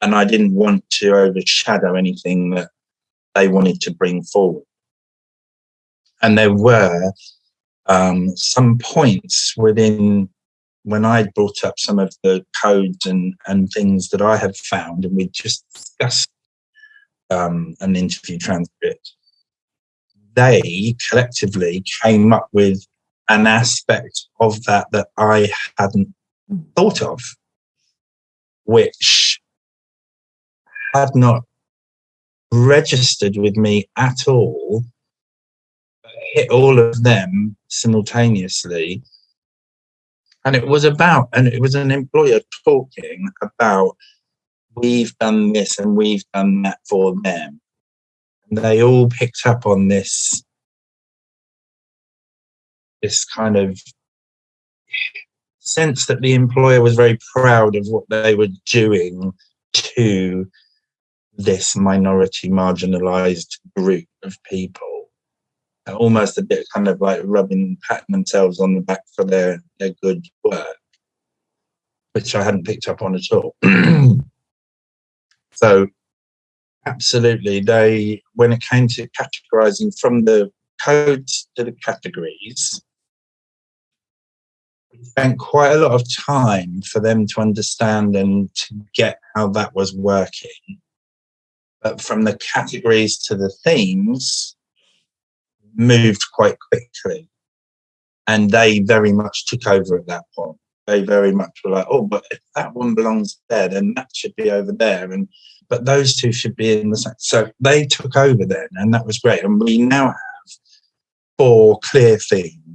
and I didn't want to overshadow anything that they wanted to bring forward. And there were um, some points within when I brought up some of the codes and, and things that I had found, and we just discussed um, an interview transcript, they collectively came up with an aspect of that that I hadn't mm. thought of, which had not registered with me at all, hit all of them simultaneously. And it was about, and it was an employer talking about, we've done this and we've done that for them. And they all picked up on this, this kind of sense that the employer was very proud of what they were doing to this minority marginalized group of people almost a bit kind of like rubbing patting themselves on the back for their their good work which i hadn't picked up on at all. So absolutely they when it came to categorizing from the codes to the categories spent quite a lot of time for them to understand and to get how that was working but from the categories to the themes moved quite quickly. And they very much took over at that point. They very much were like, oh, but if that one belongs there, then that should be over there. And but those two should be in the same. So they took over then, and that was great. And we now have four clear themes